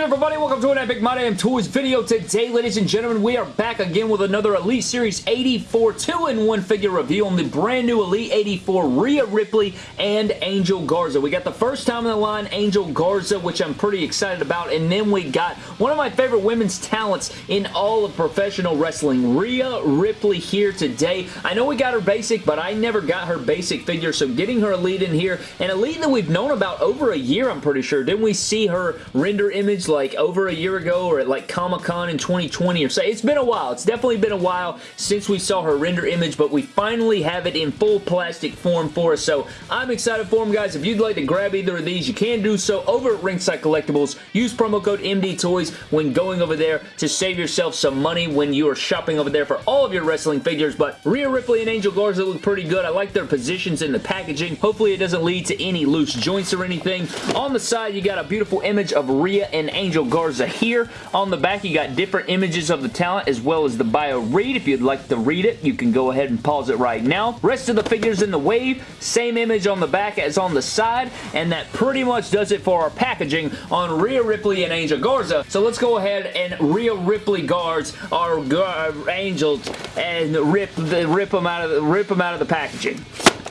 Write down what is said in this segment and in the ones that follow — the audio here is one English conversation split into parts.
good everybody? Welcome to an Epic My Damn Toys video. Today, ladies and gentlemen, we are back again with another Elite Series 84 2-in-1 figure review on the brand new Elite 84 Rhea Ripley and Angel Garza. We got the first time in the line Angel Garza, which I'm pretty excited about, and then we got one of my favorite women's talents in all of professional wrestling, Rhea Ripley here today. I know we got her basic, but I never got her basic figure, so getting her Elite in here, an Elite that we've known about over a year, I'm pretty sure. Didn't we see her render image like over a year ago or at like Comic-Con in 2020 or so. It's been a while. It's definitely been a while since we saw her render image, but we finally have it in full plastic form for us, so I'm excited for them, guys. If you'd like to grab either of these, you can do so over at Ringside Collectibles. Use promo code MDTOYS when going over there to save yourself some money when you are shopping over there for all of your wrestling figures, but Rhea Ripley and Angel Garza look pretty good. I like their positions in the packaging. Hopefully it doesn't lead to any loose joints or anything. On the side, you got a beautiful image of Rhea and Angel Garza here. On the back, you got different images of the talent as well as the bio read. If you'd like to read it, you can go ahead and pause it right now. Rest of the figures in the wave, same image on the back as on the side, and that pretty much does it for our packaging on Rhea Ripley and Angel Garza. So let's go ahead and Rhea Ripley guards our uh, angels and rip the rip them out of the, rip them out of the packaging.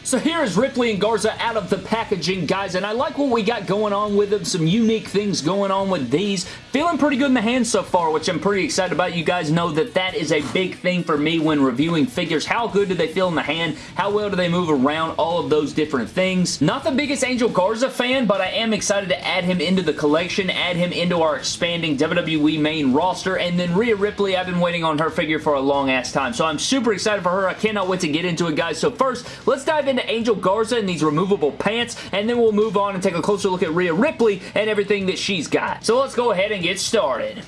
So here is Ripley and Garza out of the packaging, guys, and I like what we got going on with them. Some unique things going on with these. Feeling pretty good in the hands so far, which I'm pretty excited about. You guys know that that is a big thing for me when reviewing figures. How good do they feel in the hand? How well do they move around? All of those different things. Not the biggest Angel Garza fan, but I am excited to add him into the collection, add him into our expanding WWE main roster, and then Rhea Ripley, I've been waiting on her figure for a long ass time, so I'm super excited for her. I cannot wait to get into it, guys. So first, let's dive into Angel Garza in these removable pants, and then we'll move on and take a closer look at Rhea Ripley and everything that she's got. So let's go ahead and get started.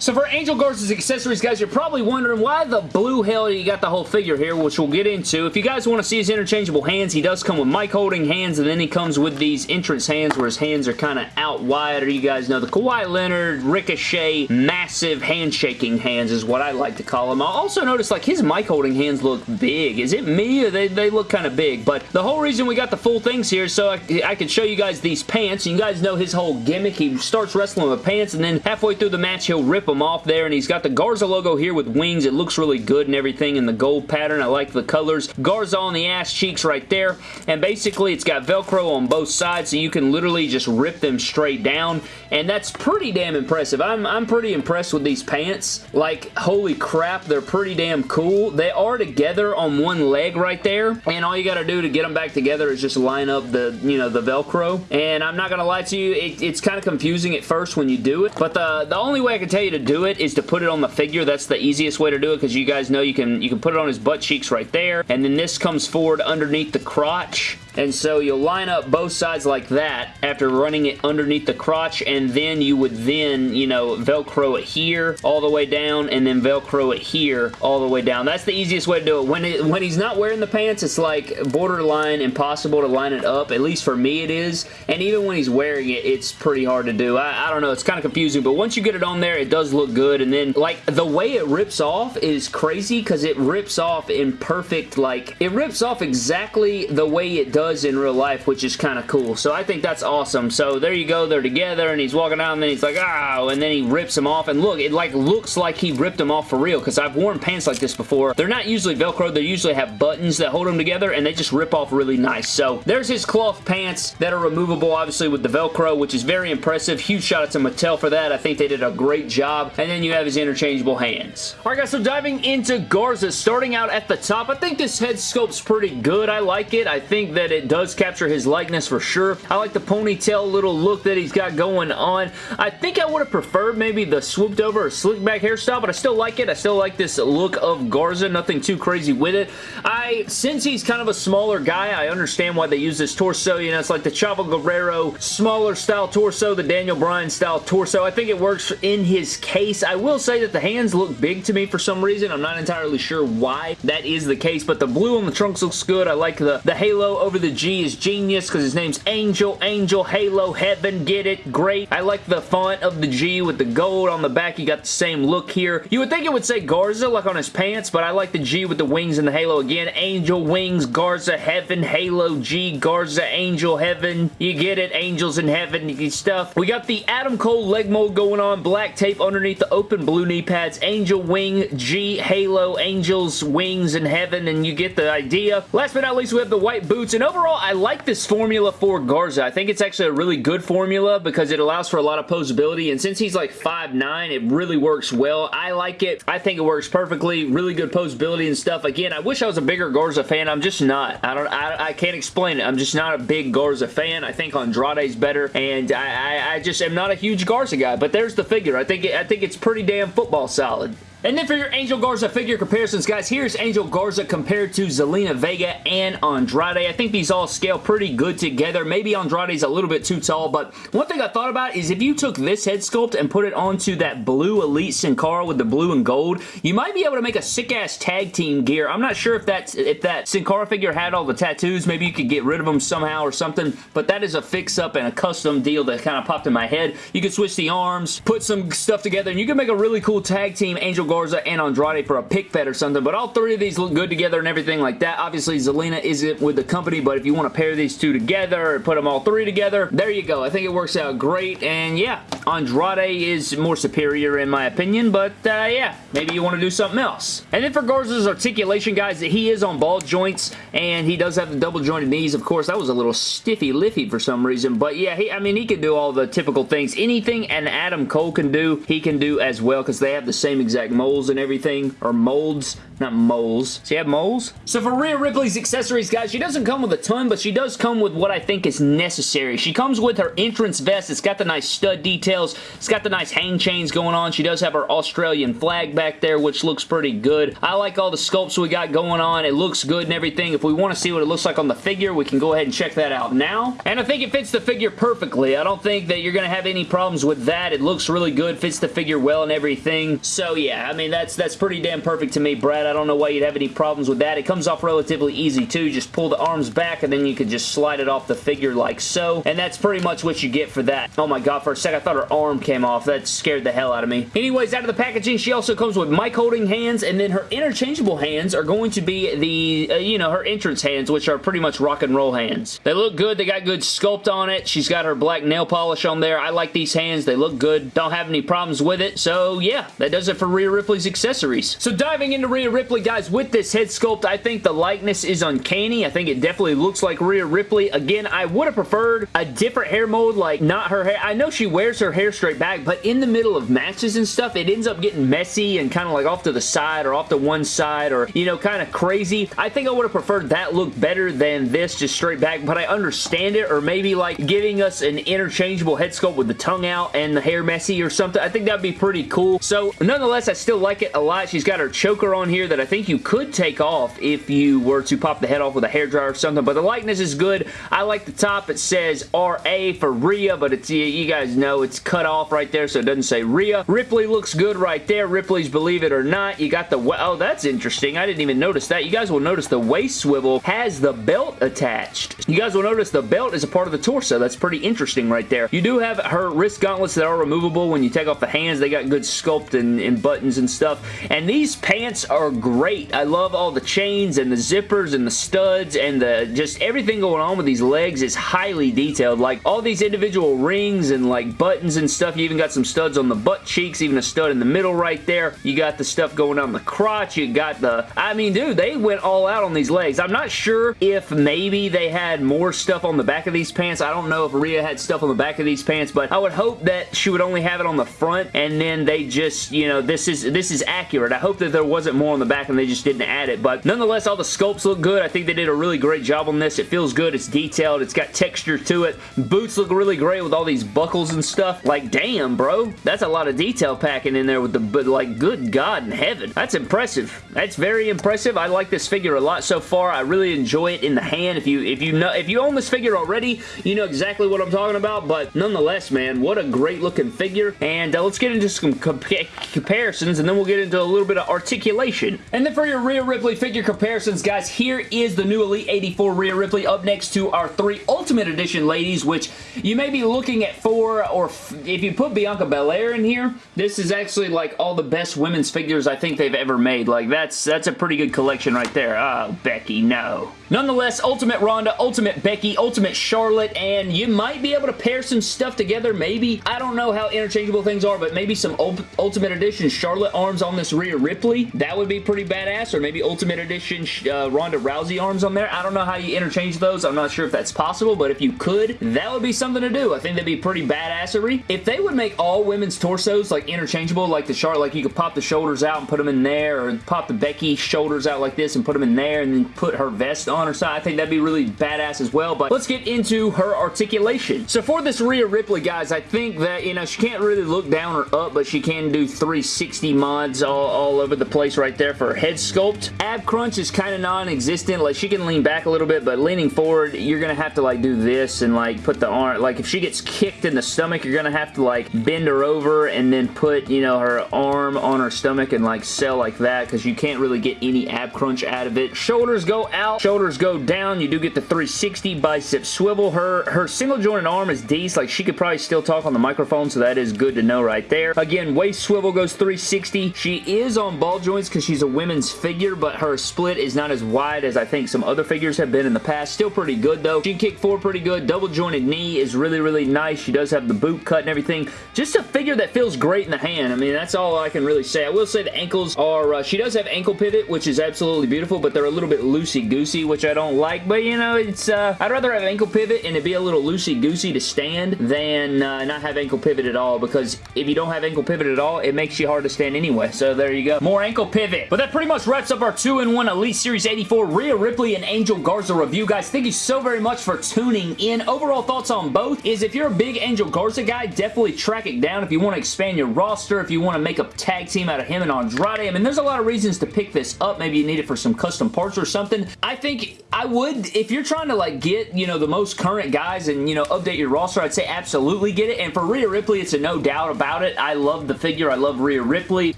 So for Angel Garza's accessories, guys, you're probably wondering why the blue hell you got the whole figure here, which we'll get into. If you guys want to see his interchangeable hands, he does come with mic holding hands, and then he comes with these entrance hands where his hands are kind of out wide, or you guys know the Kawhi Leonard, Ricochet, massive handshaking hands is what I like to call them. I also noticed like his mic holding hands look big. Is it me or they, they look kind of big? But the whole reason we got the full things here so I, I could show you guys these pants. You guys know his whole gimmick. He starts wrestling with pants, and then halfway through the match, he'll rip them off there, and he's got the Garza logo here with wings. It looks really good and everything in the gold pattern. I like the colors. Garza on the ass cheeks right there, and basically it's got Velcro on both sides, so you can literally just rip them straight down, and that's pretty damn impressive. I'm, I'm pretty impressed with these pants. Like, holy crap, they're pretty damn cool. They are together on one leg right there, and all you gotta do to get them back together is just line up the, you know, the Velcro, and I'm not gonna lie to you, it, it's kind of confusing at first when you do it, but the, the only way I can tell you to do it is to put it on the figure. That's the easiest way to do it because you guys know you can you can put it on his butt cheeks right there. And then this comes forward underneath the crotch and so you'll line up both sides like that after running it underneath the crotch and then you would then, you know, Velcro it here all the way down and then Velcro it here all the way down. That's the easiest way to do it. When, it, when he's not wearing the pants, it's like borderline impossible to line it up. At least for me it is. And even when he's wearing it, it's pretty hard to do. I, I don't know. It's kind of confusing, but once you get it on there, it does look good. And then, like, the way it rips off is crazy because it rips off in perfect, like, it rips off exactly the way it does does in real life, which is kind of cool. So I think that's awesome. So there you go. They're together, and he's walking out, and then he's like, oh, and then he rips them off. And look, it like looks like he ripped them off for real, because I've worn pants like this before. They're not usually Velcro. They usually have buttons that hold them together, and they just rip off really nice. So there's his cloth pants that are removable, obviously, with the Velcro, which is very impressive. Huge shout out to Mattel for that. I think they did a great job. And then you have his interchangeable hands. All right, guys, so diving into Garza, starting out at the top, I think this head sculpt's pretty good. I like it. I think that it it does capture his likeness for sure. I like the ponytail little look that he's got going on. I think I would have preferred maybe the swooped over or slick back hairstyle, but I still like it. I still like this look of Garza. Nothing too crazy with it. I, since he's kind of a smaller guy, I understand why they use this torso. You know, it's like the Chavo Guerrero smaller style torso, the Daniel Bryan style torso. I think it works in his case. I will say that the hands look big to me for some reason. I'm not entirely sure why that is the case, but the blue on the trunks looks good. I like the, the halo over the G is genius because his name's Angel, Angel, Halo, Heaven, get it, great. I like the font of the G with the gold on the back. You got the same look here. You would think it would say Garza like on his pants, but I like the G with the wings and the halo again. Angel, wings, Garza, Heaven, Halo, G, Garza, Angel, Heaven. You get it, Angels in Heaven stuff. We got the Adam Cole leg mold going on, black tape underneath the open blue knee pads, Angel, wing, G, Halo, Angels, wings in Heaven, and you get the idea. Last but not least, we have the white boots, and overall, I like this formula for Garza. I think it's actually a really good formula because it allows for a lot of posability, and since he's like 5'9", it really works well. I like it. I think it works perfectly. Really good posability and stuff. Again, I wish I was a bigger Garza fan. I'm just not. I don't. I, I can't explain it. I'm just not a big Garza fan. I think Andrade's better, and I, I, I just am not a huge Garza guy, but there's the figure. I think, it, I think it's pretty damn football solid. And then for your Angel Garza figure comparisons, guys, here's Angel Garza compared to Zelina Vega and Andrade. I think these all scale pretty good together. Maybe Andrade's a little bit too tall, but one thing I thought about is if you took this head sculpt and put it onto that blue Elite Sin Cara with the blue and gold, you might be able to make a sick-ass tag team gear. I'm not sure if that's if that Sin Cara figure had all the tattoos. Maybe you could get rid of them somehow or something, but that is a fix-up and a custom deal that kind of popped in my head. You could switch the arms, put some stuff together, and you can make a really cool tag team Angel Garza and Andrade for a pick fed or something, but all three of these look good together and everything like that. Obviously, Zelina isn't with the company, but if you want to pair these two together and put them all three together, there you go. I think it works out great, and yeah, Andrade is more superior in my opinion, but uh, yeah, maybe you want to do something else. And then for Garza's articulation, guys, he is on ball joints, and he does have the double jointed knees. Of course, that was a little stiffy liffy for some reason, but yeah, he, I mean, he can do all the typical things. Anything an Adam Cole can do, he can do as well, because they have the same exact moles and everything, or molds, not moles. Does he have moles? So for Rhea Ripley's accessories, guys, she doesn't come with a ton, but she does come with what I think is necessary. She comes with her entrance vest. It's got the nice stud details details. It's got the nice hang chains going on. She does have her Australian flag back there, which looks pretty good. I like all the sculpts we got going on. It looks good and everything. If we want to see what it looks like on the figure, we can go ahead and check that out now. And I think it fits the figure perfectly. I don't think that you're going to have any problems with that. It looks really good, fits the figure well and everything. So yeah, I mean, that's, that's pretty damn perfect to me, Brad. I don't know why you'd have any problems with that. It comes off relatively easy too. Just pull the arms back and then you can just slide it off the figure like so. And that's pretty much what you get for that. Oh my god, for a sec I thought her arm came off. That scared the hell out of me. Anyways, out of the packaging, she also comes with mic holding hands, and then her interchangeable hands are going to be the, uh, you know, her entrance hands, which are pretty much rock and roll hands. They look good. They got good sculpt on it. She's got her black nail polish on there. I like these hands. They look good. Don't have any problems with it. So, yeah, that does it for Rhea Ripley's accessories. So, diving into Rhea Ripley, guys, with this head sculpt, I think the likeness is uncanny. I think it definitely looks like Rhea Ripley. Again, I would have preferred a different hair mold, like not her hair. I know she wears her hair straight back, but in the middle of matches and stuff, it ends up getting messy and kind of like off to the side or off to one side or, you know, kind of crazy. I think I would have preferred that look better than this just straight back, but I understand it or maybe like giving us an interchangeable head sculpt with the tongue out and the hair messy or something. I think that'd be pretty cool. So, nonetheless, I still like it a lot. She's got her choker on here that I think you could take off if you were to pop the head off with a hairdryer or something, but the likeness is good. I like the top. It says RA for Rhea, but it's, you guys know, it's cut off right there, so it doesn't say Rhea. Ripley looks good right there. Ripley's Believe It or Not. You got the... Oh, that's interesting. I didn't even notice that. You guys will notice the waist swivel has the belt attached. You guys will notice the belt is a part of the torso. That's pretty interesting right there. You do have her wrist gauntlets that are removable when you take off the hands. They got good sculpt and, and buttons and stuff. And these pants are great. I love all the chains and the zippers and the studs and the just everything going on with these legs is highly detailed. Like all these individual rings and like buttons and stuff. You even got some studs on the butt cheeks, even a stud in the middle right there. You got the stuff going on the crotch. You got the... I mean, dude, they went all out on these legs. I'm not sure if maybe they had more stuff on the back of these pants. I don't know if Rhea had stuff on the back of these pants, but I would hope that she would only have it on the front, and then they just, you know, this is this is accurate. I hope that there wasn't more on the back and they just didn't add it, but nonetheless, all the sculpts look good. I think they did a really great job on this. It feels good. It's detailed. It's got texture to it. Boots look really great with all these buckles and stuff. Like, damn, bro. That's a lot of detail packing in there with the, but like, good God in heaven. That's impressive. That's very impressive. I like this figure a lot so far. I really enjoy it in the hand. If you if you know if you own this figure already, you know exactly what I'm talking about, but nonetheless, man, what a great looking figure. And uh, let's get into some comparisons, and then we'll get into a little bit of articulation. And then for your Rhea Ripley figure comparisons, guys, here is the new Elite 84 Rhea Ripley up next to our three Ultimate Edition ladies, which you may be looking at four, or if you put Bianca Belair in here, this is actually like all the best women's figures I think they've ever made. Like, that's, that's a pretty good collection right there. Oh, Becky, no. Nonetheless, Ultimate Ronda, Ultimate Becky, Ultimate Charlotte, and you might be able to pair some stuff together, maybe. I don't know how interchangeable things are, but maybe some Ultimate Edition Charlotte arms on this Rhea Ripley. That would be pretty badass, or maybe Ultimate Edition uh, Ronda Rousey arms on there. I don't know how you interchange those. I'm not sure if that's possible, but if you could, that would be something to do. I think that'd be pretty badassery. If they would make all women's torsos like interchangeable, like the Charlotte, like you could pop the shoulders out and put them in there, or pop the Becky shoulders out like this and put them in there, and then put her vest on her side. I think that'd be really badass as well, but let's get into her articulation. So for this Rhea Ripley, guys, I think that, you know, she can't really look down or up, but she can do 360 mods all, all over the place right there for her head sculpt. Ab crunch is kind of non-existent. Like, she can lean back a little bit, but leaning forward, you're to have to, like, do this and, like, put the arm, like, if she gets kicked in the stomach, you're going to have to, like, bend her over and then put, you know, her arm on her stomach and, like, sell like that because you can't really get any ab crunch out of it. Shoulders go out. Shoulders shoulders go down. You do get the 360 bicep swivel. Her, her single jointed arm is decent. Like, she could probably still talk on the microphone, so that is good to know right there. Again, waist swivel goes 360. She is on ball joints because she's a women's figure, but her split is not as wide as I think some other figures have been in the past. Still pretty good, though. She can kick four pretty good. Double jointed knee is really, really nice. She does have the boot cut and everything. Just a figure that feels great in the hand. I mean, that's all I can really say. I will say the ankles are, uh, she does have ankle pivot, which is absolutely beautiful, but they're a little bit loosey-goosey, which I don't like, but you know, it's, uh, I'd rather have ankle pivot and it be a little loosey-goosey to stand than uh, not have ankle pivot at all, because if you don't have ankle pivot at all, it makes you hard to stand anyway, so there you go. More ankle pivot. But that pretty much wraps up our 2-in-1 Elite Series 84 Rhea Ripley and Angel Garza review, guys. Thank you so very much for tuning in. Overall thoughts on both is if you're a big Angel Garza guy, definitely track it down if you want to expand your roster, if you want to make a tag team out of him and Andrade. I mean, there's a lot of reasons to pick this up. Maybe you need it for some custom parts or something. I think I would, if you're trying to like get, you know, the most current guys and, you know, update your roster, I'd say absolutely get it. And for Rhea Ripley, it's a no doubt about it. I love the figure. I love Rhea Ripley.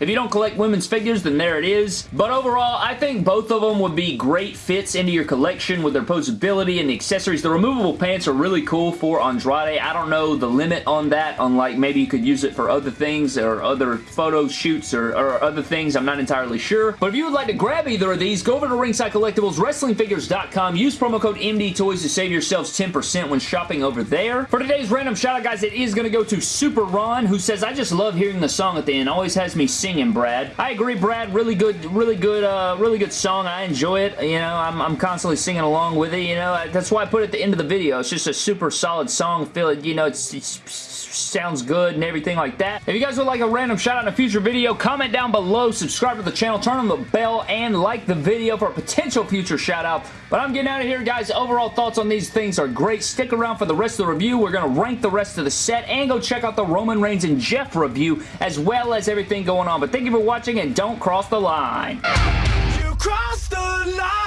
If you don't collect women's figures, then there it is. But overall, I think both of them would be great fits into your collection with their posability and the accessories. The removable pants are really cool for Andrade. I don't know the limit on that, unlike maybe you could use it for other things or other photo shoots or, or other things. I'm not entirely sure. But if you would like to grab either of these, go over to Ringside Collectibles, WrestlingFigures.com Use promo code MDTOYS to save yourselves 10% when shopping over there. For today's random shout out, guys, it is going to go to Super Ron, who says, I just love hearing the song at the end. Always has me singing, Brad. I agree, Brad. Really good, really good, uh, really good song. I enjoy it. You know, I'm, I'm constantly singing along with it. You know, that's why I put it at the end of the video. It's just a super solid song. Feel it, you know, it's, it's sounds good and everything like that. If you guys would like a random shout out in a future video, comment down below, subscribe to the channel, turn on the bell, and like the video for a potential future shout out. But I'm getting out of here, guys. Overall thoughts on these things are great. Stick around for the rest of the review. We're going to rank the rest of the set and go check out the Roman Reigns and Jeff review as well as everything going on. But thank you for watching and don't cross the line. You the line.